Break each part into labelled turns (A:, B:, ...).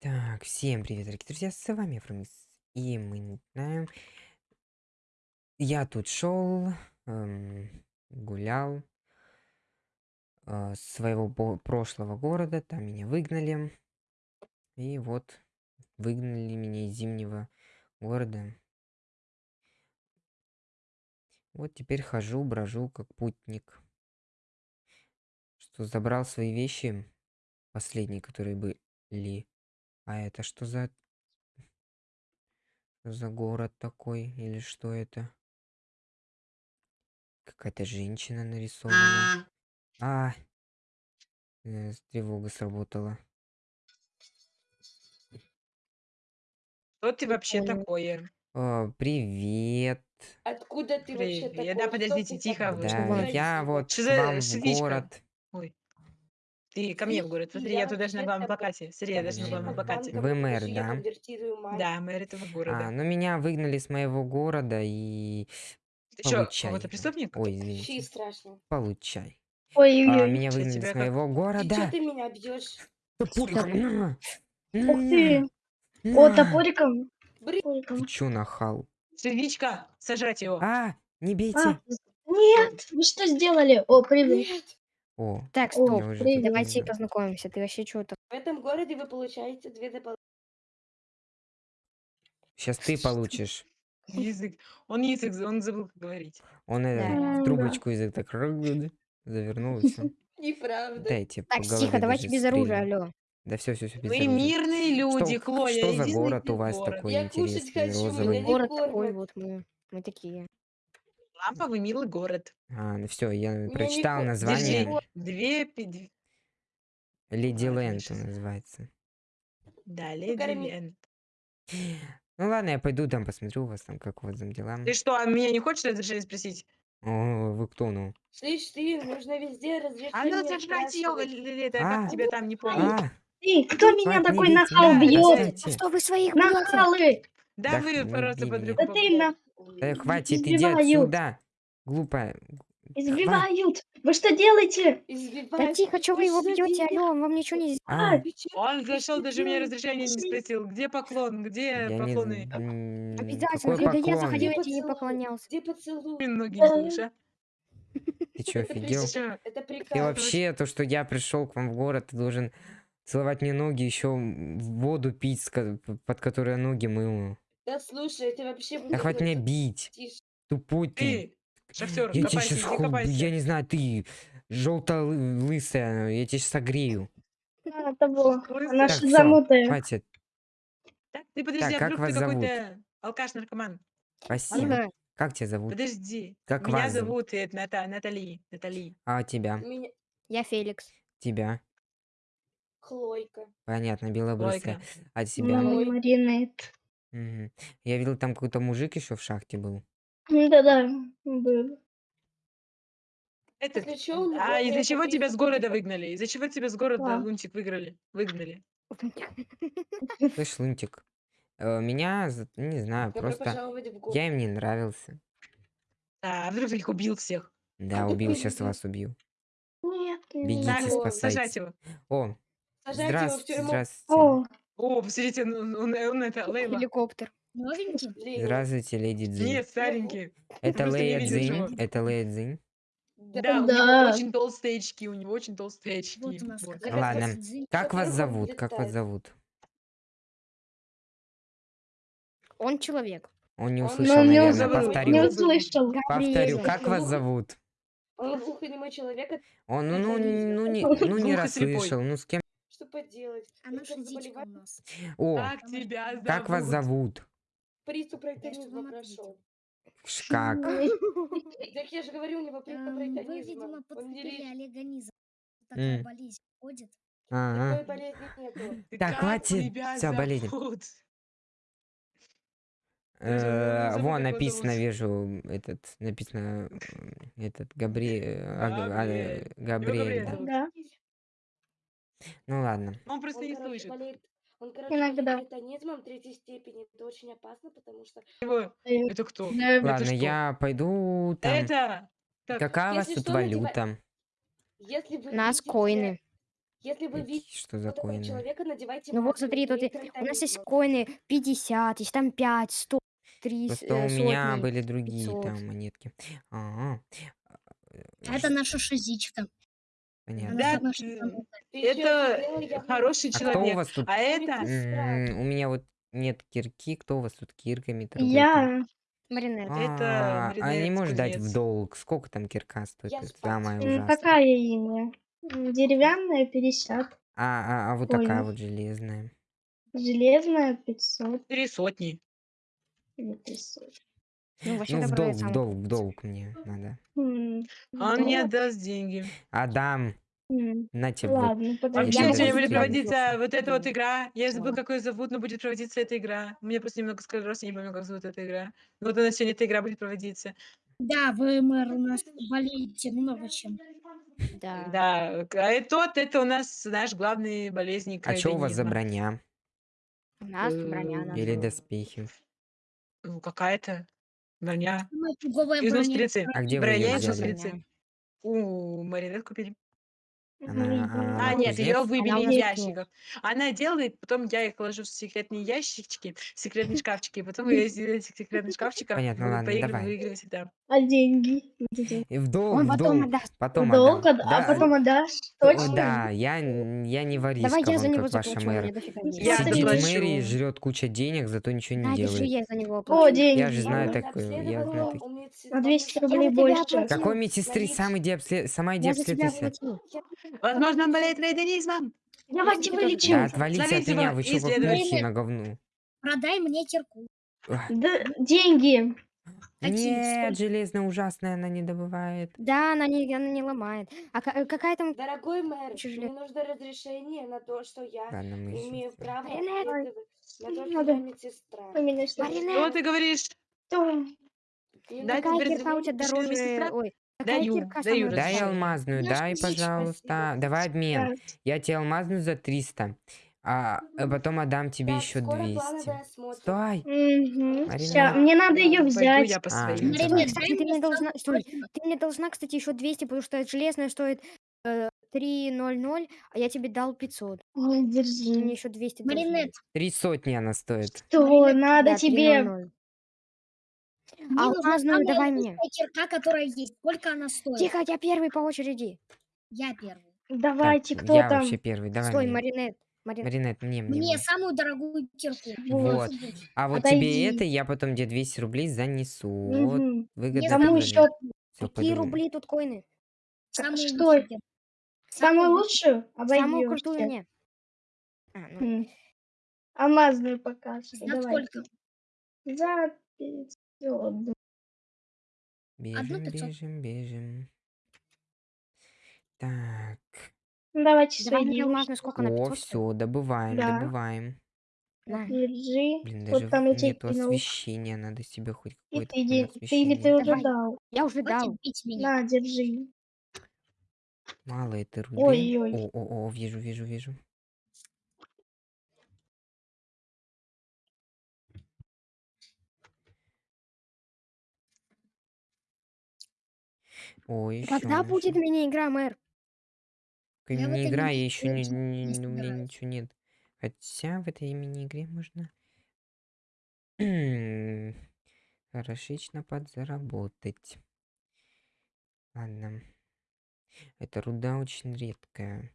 A: Так, всем привет, дорогие друзья, с вами Фрумис, и мы начинаем. Я тут шел, эм, гулял э, своего прошлого города, там меня выгнали, и вот выгнали меня из зимнего города. Вот теперь хожу, брожу как путник. Что забрал свои вещи, последние, которые были. А это что за за город такой или что это? Какая-то женщина нарисована. А, э, с- тревога сработала.
B: Что ты вообще такое?
A: О, привет.
C: Откуда ты вообще
B: Привет.
C: такой?
B: Да, подождите, тихо.
A: Да, я вот
B: Что
A: вам в город.
B: Ой. Ты ко мне город. Смотри, я
C: Я
B: тут даже на главном плакате. Смотри, я даже на главном плакате.
A: Вы мэр, да?
B: Да, мэр этого
A: А,
B: города.
A: ну меня выгнали с моего города и
B: Ты что,
A: получай.
B: какой-то преступник?
A: Ой, извините.
C: страшно.
A: Получай. А,
D: Ой-ой-ой.
A: меня выгнали с
B: как-
A: моего
C: Ты чё
A: города.
C: ты меня бьешь?
A: Топориком.
D: Ух ты. О, топориком.
A: Ты чё нахал?
B: Свечка, сожрать его.
A: А, не
D: А,
A: бейте.
D: нет, вы что сделали? О, привет.
A: О,
D: О,
E: Так, стоп.
A: уже
D: привет.
E: Давайте
A: не-
E: познакомимся. Ты вообще что-то...
C: В этом городе вы получаете две дополнительные...
A: Сейчас ты получишь.
B: Язык. Он язык, за- он забыл как говорить.
A: Он это,
D: Да.
A: в трубочку язык так завернул и все.
C: Неправда.
A: Дайте по
E: Так,
A: голове
E: тихо, давайте
A: даже
E: без оружия,
A: стрельну.
E: алло.
A: Да все, все, все, без
B: Мы
A: оружия.
B: мирные люди,
A: Что,
B: Хлоя.
A: что за
B: иди
A: город
B: найди
A: у вас
B: город.
A: такой
C: Я кушать
A: интересный,
C: хочу, меня
A: розовый?
C: не
E: Город такой
C: кормят.
E: вот мы. Мы такие.
B: Ламповый милый город.
A: А, ну все, я
C: не
A: прочитал название.
B: Две, две-
A: Леди Лэнд
B: щас.
A: называется.
B: Да, леди
C: Покорми.
B: Лен.
A: Ну ладно, я пойду там посмотрю у вас там, как у вас там дела.
B: Ты что, а меня не хочешь разрешение спросить?
A: О, вы кто, ну?
C: Слышь, ты, нужно везде разрешение
B: А ну сожрать ее, это
A: А.
B: как тебя там не помню.
A: А,
D: Ты, кто меня такой нахал
A: да,
D: бьет?
E: Что вы своих?
D: Нахалы.
B: Да
A: Да
B: вы просто под руку
D: Да ты на...
A: Да хватит, иди отсюда. Глупая.
D: Избивают. Вы что делаете?
E: Да
C: Избивают.
E: тихо, что вы его
C: Что
E: бьете, алло, он вам ничего не...
A: А,
C: Ты чё-
B: Он зашел,
C: что
B: даже у меня разрешения не спросил. Где поклон? Где
A: я не...
B: поклоны?
A: м,
E: Обязательно,
A: Какой
E: когда я
A: поклон?
E: заходил, я тебе не поклонялся.
C: Где поцелуй?
B: Ноги
D: Да.
B: слышь, а?
A: Ты чё,
C: Это
A: офигел?
C: Это приказ.
A: вообще, то, что я пришел к вам в город, ты должен целовать мне ноги, еще воду пить, под которой я ноги мыл.
C: Да слушай, ты вообще...
A: Да хватит меня бить.
C: Тише.
A: Тупой ты.
B: Ты, шахтер,
A: Я тебе
B: копайся,
A: сейчас,
B: иди копайся.
A: я не знаю, ты желто-лысая, я тебя сейчас согрею.
D: Того.
B: Слышь,
D: Она
A: Так, всё,
D: шизанутая.
A: хватит.
B: Так, ты подожди,
A: Так,
B: а
A: как
B: вдруг
A: вас
B: ты
A: зовут?
B: какой-то алкаш-наркоман?
A: Спасибо.
E: Ага.
A: Как тебя зовут?
B: Подожди.
A: Как
B: Меня
A: вас зовут?
B: зовут э, Ната- Натали. Натали.
A: А тебя?
C: Меня...
E: Я Феликс.
A: Тебя?
C: Хлойка.
A: Понятно, белобрысая. А тебя?
D: Маринет.
A: Мгм. Я видел, там какой-то мужик еще в шахте был.
D: Да-да, был.
C: А чё он
B: А из-за чего тебя с города выгнали? Из-за чего тебя с города,
D: Да.
B: Лунтик, выиграли? Выгнали?
A: Слышь, Лунтик, э, меня, за- не знаю,
C: Добро
A: просто
C: пожаловать в город.
A: я им не нравился.
B: А вдруг ты их убил всех?
A: Да, убил, сейчас вас убью.
D: Нет, не
A: Бегите,
B: сажать его.
A: О,
C: Сажать его в
A: здравствуйте,
C: тюрьму.
A: здравствуйте.
D: О,
B: О, посмотрите, он, он- он это, Лейла.
E: Хеликоптер.
D: новенький?
C: Лейла.
A: Здравствуйте, леди Дзинь.
B: Нет, старенький.
A: Это
B: просто не
A: Лея Дзинь, это Лея Дзинь.
C: Да.
B: У
D: Да.
B: него очень толстые очки, у него очень толстые очки.
F: Вот у нас
B: Вот.
F: как
A: Ладно. Как вас
C: он
A: зовут? Как вас
C: летает.
A: зовут?
E: Он человек.
A: Он не
C: Он-
A: услышал,
D: Ну, не
A: наверное, повторю.
D: Не
B: не
D: услышал.
A: Повторю, как вас зовут?
C: Он глухонемой человек, а
A: Он, ну, ну, ну, не, ну, не
B: Глухо-слепой.
A: расслышал, ну, с кем?
C: Что поделать?
F: А
C: Только
F: наша дичка у нас.
A: О,
B: Как тебя зовут?
A: как вас зовут?
C: Приступ
F: ответил?
C: прошел.
A: Как?
C: Так я же говорю, у него приступ
F: Эм, Вы, видимо, подцепили
C: лечит.
F: Олега Низа.
A: М.
F: Такая болезнь ходит.
A: Ага.
B: Ты
A: Так, хватит, всё, болезнь. Э, Вон написано, вижу, этот, написано, этот, Габри... э, а, а,
B: Габриэль.
A: э, Габриэль,
B: Габриэль
A: да.
B: зовут.
D: Да.
A: Ну ладно.
B: Он просто
C: Он,
B: не
C: короче,
B: слышит.
C: болеет, он, короче,
D: Иногда.
C: райтонизмом третьей степени. Это очень опасно, потому что...
B: Его- Это кто? Это
A: Ладно,
B: что?
A: я пойду там.
B: Это... Так,
A: Какая у вас тут валюта?
C: Если вы
E: Нас
C: видите-
E: коины.
C: Если вы видите
A: Что за коины?
C: человека, надевайте
E: Ну вот смотри, тут у нас есть коины 50, есть там 5, 100, 3,
A: Просто у меня были другие
E: 500.
A: там монетки. Ага.
F: А это наша шизичка.
A: Понятно.
B: Да,
F: самая
B: ты- Это
C: явно
B: хороший
A: А кто у
B: человек.
A: вас тут?
B: А это...
A: У меня вот нет кирки. Кто у вас тут кирками торгует?
D: Я
E: Маринет.
B: Это
A: А, а не
B: Маринет
A: можешь дать в
B: кузнец.
A: долг? Сколько там кирка стоит?
C: Я
D: м,
A: ужасное.
D: какая имя? Деревянная 50,
A: А, а, а вот такая
D: Понял.
A: вот железная.
D: железная 500
B: Три сотни.
D: или 500.
E: Ну, вообще
A: Ну, в долг, в долг, в долг мне надо.
B: А Он не
D: долг?
B: отдаст деньги.
A: Адам,
D: М,
A: на тебе.
D: Ладно, подожди.
B: Вообще
E: Я
B: сегодня будет проводиться вот эта вот игра. Я забыл,
E: Ладно.
B: как ее зовут, но будет проводиться эта игра. У меня просто немного склероз, я не помню, как зовут эта игра. Но вот у нас сегодня эта игра будет проводиться.
F: Да, вы, мэр, у нас болеете много чем.
E: Да.
B: Да, а тот, это у нас наш главный болезнь
A: А что у вас за броня?
E: У нас броня
B: Э.
A: Или доспехи?
B: Ну, какая-то броня.
F: Самая фиговая
B: Из
F: броня.
A: А где вы ее
B: Броня из
A: взяли?
E: броня.
B: У Маринет купили.
A: Она,
B: А,
A: она
B: нет, ее
A: кузнец?
B: выбили
E: Она
B: из ящиков. Она делает, потом я их ложу в секретные ящички, в секретные шкафчики, и потом я из этих секретных шкафчиков
A: Понятно,
B: буду
A: ладно,
B: поигрывать,
A: давай.
B: выигрывать всегда.
D: А деньги?
A: И в долг,
E: Он
A: в
E: потом
A: долг.
E: отдаст.
A: Потом
D: Долг,
A: отдам.
D: отда- а потом отдашь?
A: О,
D: Точно?
A: Да, я, н- я не воришка,
E: Давай я за
A: вон,
E: него
A: как ваша
E: заплачу, у меня дофига
D: Я
E: денег.
B: Я
D: Просто
A: Сидит в
B: заплачу.
A: мэрии, жрет куча денег, зато ничего не
E: держи,
A: делает.
E: я за него
D: О,
E: оплачу.
D: деньги.
A: Я же знаю
C: Главное,
A: такое, я
C: обследовала
A: знаю так-
C: у медсестер,
D: На 200
C: потому что
D: рублей
E: Я за тебя
D: больше.
A: Какой медсестры? Сам иди, обслед... Сама иди
E: Я за тебя
A: обследуйся.
B: Возможно, он болеет рейденизмом.
D: Давайте вылечим.
A: Да отвалите от меня, вы мухи на говну.
F: Продай мне кирку.
D: Да, деньги.
A: Нет, железная ужасная, она не добывает.
E: Да, она не, она не ломает. А ка- какая там...
C: Дорогой мэр,
E: Чё же
C: мне нужно разрешение на то, что я
A: Ладно, мы
C: имею право
E: Маринет.
C: на то, что я медсестра.
D: Что?
E: Маринет.
B: Что ты говоришь?
D: Что?
C: Нужно
E: Какая кирка у тебя дороже? Ой,
B: Даю, даю
A: Дай алмазную,
F: Я
A: дай, пожалуйста.
C: спасибо.
A: Давай обмен. Я тебе алмазную за 300, а а потом отдам тебе
C: Так,
A: еще
C: скоро
A: 200.
C: плановый осмотр.
A: Стой!
D: мгм.
A: Марина.
D: Мне надо ее взять.
B: я по
A: А,
B: своим.
A: ну
F: Марина,
E: Кстати, ты
F: мне
E: должна... Стой, ты мне должна, кстати, еще 200, потому что железная стоит э, 3.00, а я тебе дал 500.
D: Ой,
E: Ты мне
D: держи.
E: еще 200 должен.
F: Маринет,
A: Три сотни она стоит.
D: Что, надо тебе...
E: 3.00.
F: мне нужна
E: алмазную
F: самая
E: давай мне.
F: кирка, которая есть. Сколько она стоит?
E: Тихо, я первый по очереди.
F: Я первый.
D: Давайте,
A: Так,
D: кто
A: я
D: там?
A: вообще первый, давай
E: Стой,
A: мне.
E: Маринет. Марин...
A: Маринет, мне, мне,
F: Мне самую дорогую кирку.
A: Вот. А вот
D: Отойди.
A: тебе это, я потом тебе 200 рублей занесу. Вот,
D: Мгм.
A: выгодно
F: Кому
D: еще?
E: Какие рубли тут коины?
F: Самую
D: что?
F: кирку.
D: Самую лучшую?
E: Самую крутую мне. А, ну,
D: М. Алмазную пока что.
F: За
D: Давай.
F: сколько?
D: За 500.
A: Бежим,
F: 500.
A: бежим, бежим. Так.
D: Ну, давайте
E: давай
D: свои
E: мне
D: девушки.
E: алмазную сколько на
A: О,
E: 500?
A: все, добываем,
D: Да.
A: добываем.
E: На.
D: Держи.
A: Блин,
D: Вот
A: даже
D: там я тебе
A: нету
D: кинул.
A: освещения, надо себе хоть
D: И
A: какое-то
D: ты,
A: там
D: де- ты или
A: освещение.
D: ты уже
E: Давай.
D: дал?
E: Я уже дал.
F: Хватит бить меня.
D: На, держи.
A: Мало этой руды.
D: Ой-ой.
A: О, о, о, вижу, вижу, вижу. О, еще.
E: Когда будет мини-игра, мэр?
F: Я в
A: не
F: этой
A: игра, я еще не,
F: мини-игре
A: не-
F: не
A: у меня
F: собираюсь.
A: ничего нет. Хотя в этой мини-игре можно хорошечно подзаработать. Ладно. Эта руда очень редкая.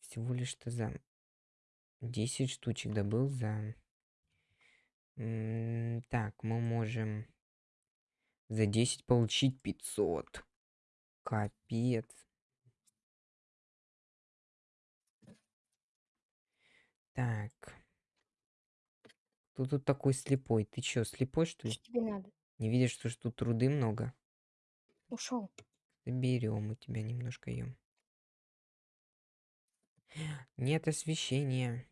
A: Всего лишь что за 10 штучек добыл за... М, Так, мы можем за 10 получить 500. Капец. Так. Кто тут такой слепой? Ты чё, слепой, что ли?
E: Что тебе надо?
A: Не видишь, что ж тут труды много?
E: Ушел.
A: Заберем у тебя немножко ее. Нет освещения.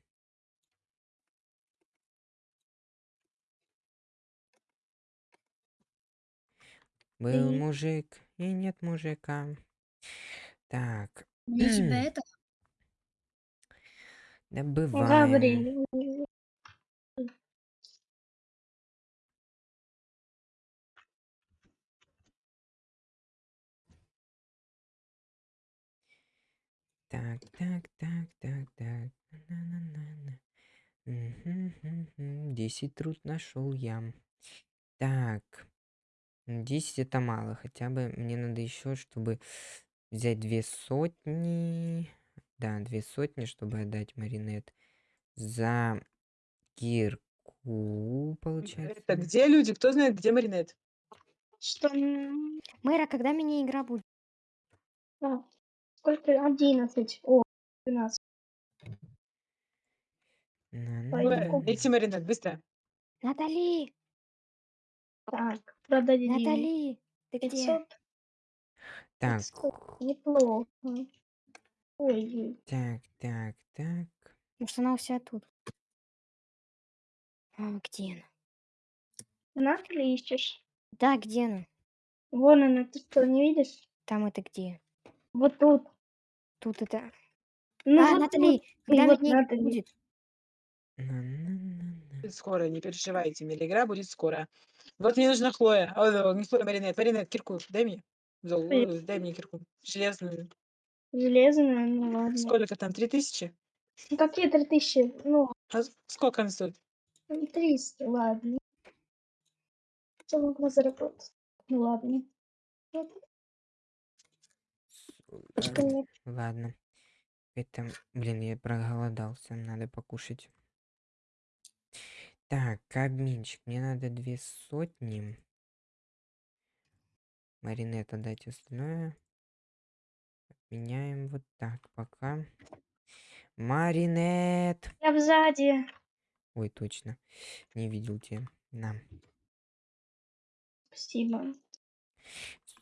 A: Был
D: Ты-
A: мужик и нет мужика. Так,
F: Мне тебя это...
A: добываем.
D: Габриэль.
A: Так, так, так, так, так. На-на-на-на. Мгм-гм-гм. 10 труд нашел я. Так. М, 10 это мало. Хотя бы мне надо еще, чтобы взять две сотни. Да, две сотни, чтобы отдать Маринет за кирку, получается.
B: Это где люди? Кто знает, где Маринет?
D: Что?
E: Мэра, когда мини-игра будет?
D: а, Сколько? 11. О, 12.
A: На-на-на.
D: Пойду.
B: Найти Маринет, быстро.
E: Натали!
D: Так, продали
E: Натали! Ты где?
D: 500.
A: Так,
D: 500. Неплохо. Ой,
A: так, так, так.
E: Может, она у себя тут? А, где она?
D: ли ищешь?
E: Да, где она?
D: Вон она, ты что, не видишь?
E: Там это где?
D: Вот тут.
E: Тут это...
D: Ну,
E: а,
D: вот
E: Натали, когда
D: вот
E: будет?
A: На-на-на-на.
B: Будет скоро, не переживайте. Милигра будет скоро. Вот мне нужна Хлоя. О, да, не Хлоя, Маринет. Маринет, кирку дай мне. Зол,
D: Ой.
B: э, Дай мне кирку. Железную.
D: Железная, ну ладно.
B: Сколько там? Три тысячи?
D: Ну, какие 3000? Ну,
B: А с- сколько она стоит?
D: 300, ладно. Что могла заработать? Ну, ладно. Мне
A: Ладно. Это, блин, я проголодался, надо покушать. Так, обменчик, мне надо две сотни. Маринет отдать остальное. Меняем вот так пока. Маринет!
D: Я сзади.
A: Ой, точно. Не видел тебя. На.
D: Спасибо.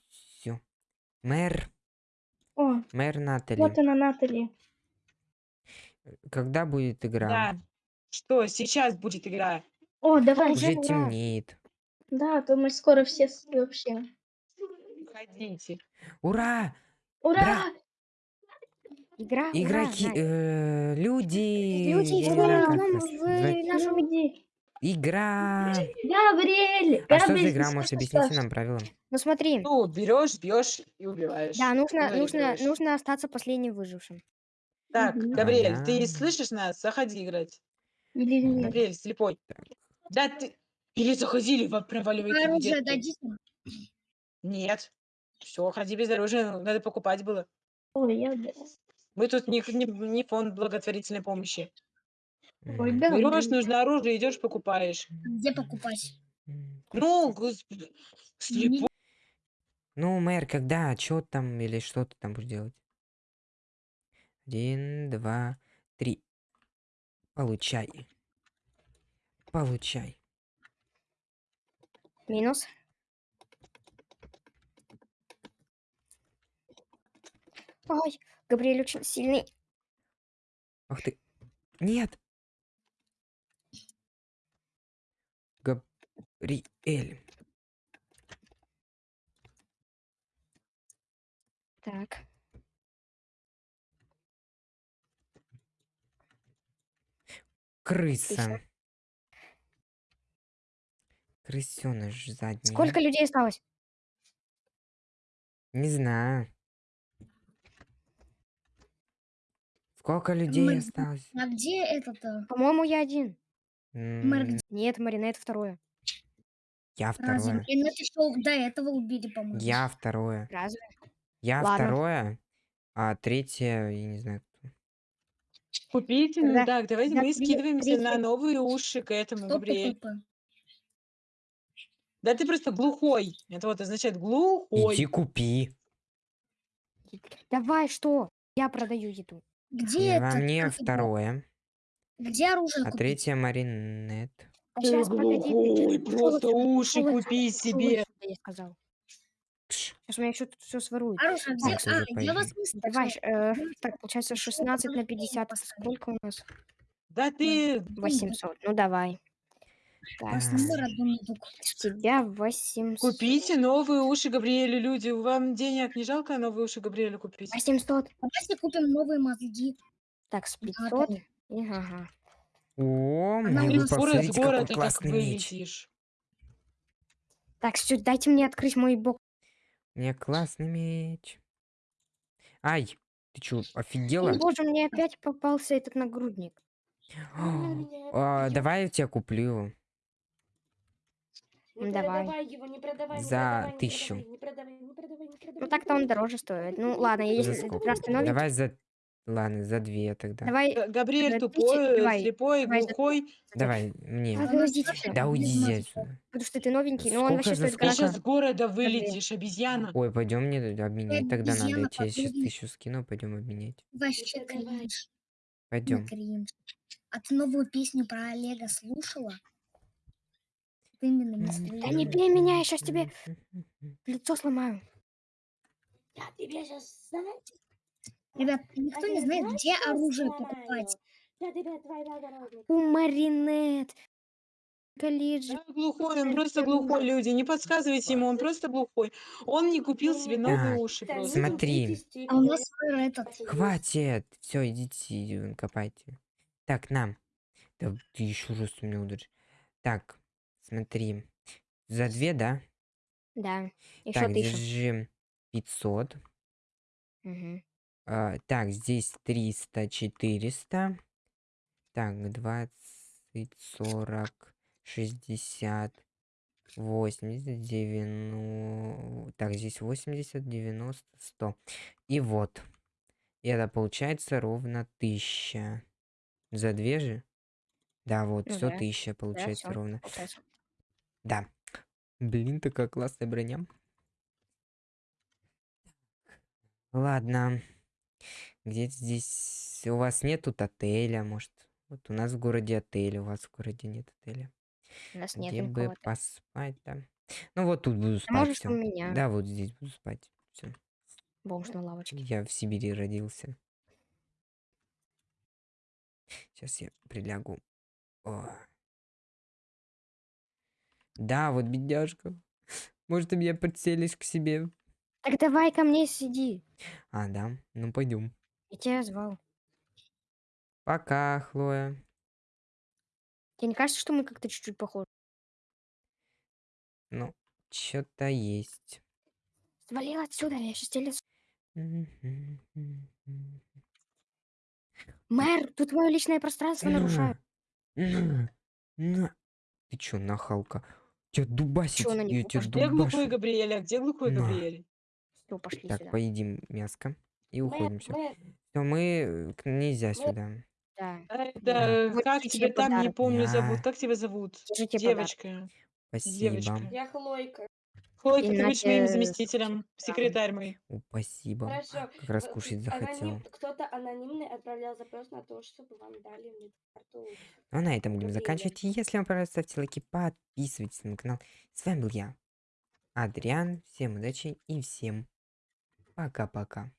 A: Все. Мэр.
D: О,
A: Мэр Натали.
D: вот она, Натали.
A: Когда будет игра?
B: Да. Что, сейчас будет игра?
D: О, давай.
A: Уже
D: ура.
A: темнеет.
D: Да, а то мы скоро все с- вообще.
B: Ходите.
A: Ура!
D: Ура!
E: Игра, ура,
A: Игроки,
E: Надь.
A: э, люди.
E: Люди,
A: я не знаю, как
E: идем
A: нас
E: в
A: назвать.
E: нашу
D: Люди.
A: Игра.
D: Габриэль!
A: А что за
D: Габриэль,
A: игра?
D: ты
A: Может,
D: слышишь,
A: объясните нам правила?
E: Ну смотри,
B: Ну, берешь, бьешь и убиваешь.
E: да, нужно,
B: Ну,
E: нужно, нужно остаться последним выжившим.
B: Так,
D: Мгм.
B: Габриэль, ты слышишь нас? Заходи играть.
D: Или нет?
B: Габриэль, слепой. Да ты... Или заходили, во- проваливайте
F: Оружие дадите?
B: Нет. Все, ходи без оружия, ну, надо покупать было.
D: Ой, я... да.
B: Мы тут не, не, не фонд благотворительной помощи.
D: Ой, да.
B: Берешь, нужно оружие, идешь, покупаешь.
F: Где покупать?
B: Ну, господи, слепой.
A: Ну, мэр, когда? Что там или что ты там будешь делать? Один, два, три. Получай. Получай.
E: Минус. Ой, Габриэль очень сильный.
A: Ах ты. Нет. Габриэль.
E: Так,
A: Крыса. Крысеныш задний.
E: сколько людей осталось?
A: Не знаю. Сколько людей
F: Мы-
A: осталось?
F: А где этот-то?
E: По-моему, я один.
F: Мэр
A: М,
F: где?
E: Нет, Марина, это второе.
A: Я
F: Разве
A: второе.
F: Маринет еще до этого убили, по-моему?
A: Я второе.
E: Разве?
A: Я
E: Ладно.
A: второе, а третье, я не знаю.
B: Купите, ну
E: Тогда-
B: так, давайте
E: тогда
B: мы
E: три-
B: скидываемся на новые уши к этому,
F: Что
B: Габриэль. Да ты просто глухой. Это вот означает глухой.
A: Иди купи.
E: Давай, что? Я продаю еду.
F: Где
A: И во
F: это?
A: мне
F: как его?
A: второе,
F: Где оружие
A: а
F: купить?
A: третье маринет.
E: А
B: Ты
E: сейчас, погоди.
B: глухой,
E: пошёл
B: просто
E: отсюда,
B: уши
E: пошёл отсюда,
B: купи себе.
E: я сказал. Сейчас у меня еще тут все своруют.
F: Оружие где? А, я вас не.
E: Давай, э, так, получается
F: ещё
E: 16 на
F: подожди,
E: 50. Это
F: поставлю.
E: сколько у нас?
B: Да ты...
E: 800. Ну, давай. Так, с тебя 800.
B: Купите новые уши Габриэлю, люди. Вам денег не жалко новые уши Габриэлю купить?
E: 800.
F: Давайте купим новые мозги.
E: Так, с
F: Да,
E: 500.
F: да.
E: И, ага.
A: О,
F: Она
B: из
A: посмотрите, какой
B: города так
A: классный меч.
B: вылетишь.
E: Так, все, дайте мне открыть мой бок.
A: Меня классный меч. Ай, Ты чё,
E: О,
A: офигела?
E: боже, мне опять попался этот нагрудник.
C: Меня
A: А, давай я тебе куплю.
C: Не
E: Давай.
C: продавай его, не продавай, не
A: За
C: не
A: тысячу.
C: продавай, не продавай, не продавай, не продавай.
E: Ну так-то он дороже стоит. Ну ладно, если раз ты новенький,
A: Давай за... Ладно, за две тогда.
E: давай,
B: Г- Габриэль тупой, э,
E: давай,
B: слепой,
E: давай за
B: глухой.
A: Давай, мне.
E: Всё.
A: Да уйди
F: мозга.
A: отсюда.
E: потому что ты новенький, но он
A: Сколько
E: вообще
A: за
E: стоит
B: Ты
A: сколько?
B: сейчас с города вылетишь, обезьяна.
A: Ой, пойдем мне обменять. Тогда надо. Я
F: обезьяна
A: тебе сейчас
F: подруги.
A: тысячу скину, пойдем обменять.
F: Вообще кринж. Ну,
A: Пойдем.
F: кринж. А ты новую песню про Олега слушала? Вот Именно
E: Да не бей меня, я сейчас тебе лицо сломаю.
C: Я тебе сейчас знаю.
F: Ребят, никто не знает, где оружие покупать.
E: У Маринет. Колледж.
B: Да, глухой, он просто глухой, люди. Не подсказывайте ему, он просто глухой. Он не купил себе новые
A: Так,
B: уши
C: Да,
B: просто.
A: Смотри.
C: 30 степени,
F: А у нас этот...
A: Хватит. Все, идите, копайте. Так, нам. Да ты еще раз у меня ударишь. Так, смотри. За две, да?
E: Да, еще
A: Так,
E: тысячу.
A: держи 500.
E: Мгм.
A: А, так, здесь 300, 400. Так, 20, 40, 60, 80, 90. Так, здесь 80, 90, 100. И вот. И это получается ровно 1000. За две же? Да, вот,
E: Ну
A: все
E: да.
A: 1000 получается
E: всё.
A: ровно.
E: Получается.
A: Да. Блин, такая классная броня. Ладно. Где здесь... У вас нет тут отеля, может? Вот у нас в городе отель, у вас в городе нет отеля.
E: У нас нет
A: Где бы поспать, да? Ну вот тут буду спать,
E: можешь у
A: все.
E: меня.
A: Да, вот здесь буду спать. Все.
E: Бомж на лавочке.
A: Я в Сибири родился. Сейчас я прилягу. О. Да, вот бедняжка. Может, ты меня подселишь к себе?
E: Так давай ко мне сиди.
A: А, да. Ну, пойдем.
E: Я тебя звал.
A: Пока, Хлоя.
E: Тебе не кажется, что мы как-то чуть-чуть похожи?
A: Ну, что-то есть.
E: Свалил отсюда, я сейчас тебе. Мэр, тут мое личное пространство нарушают.
A: На, на. Ты чё, нахалка? Тебя дубасить,
E: Чё на них
A: я тебя
E: укажешь?
B: Где глухой
A: дубашу.
B: Габриэль? А где глухой. Габриэль?
E: Все, пошли
A: Так,
E: сюда.
A: поедим мяско и уходим. Все. мы к- нельзя
C: Мэр.
A: сюда.
E: Да.
B: Ай,
A: Да.
B: Как тебя там, не помню,
A: Да.
B: зовут. Как тебя зовут?
E: Держите подарок.
B: Девочка.
A: Спасибо.
B: Девочка.
C: я Хлойка.
B: Хлойка, ты будешь моим
E: Иначе-
B: заместителем, секретарь мой.
A: О, спасибо.
C: Хорошо.
A: Как раз кушать захотел.
C: аноним- Кто-то анонимный отправлял запрос на то, чтобы вам дали медкарту.
A: Ну, а на этом будем заканчивать. И Если вам понравилось, ставьте лайки, подписывайтесь на канал. С вами был я, Адриан. Всем удачи и всем пока-пока.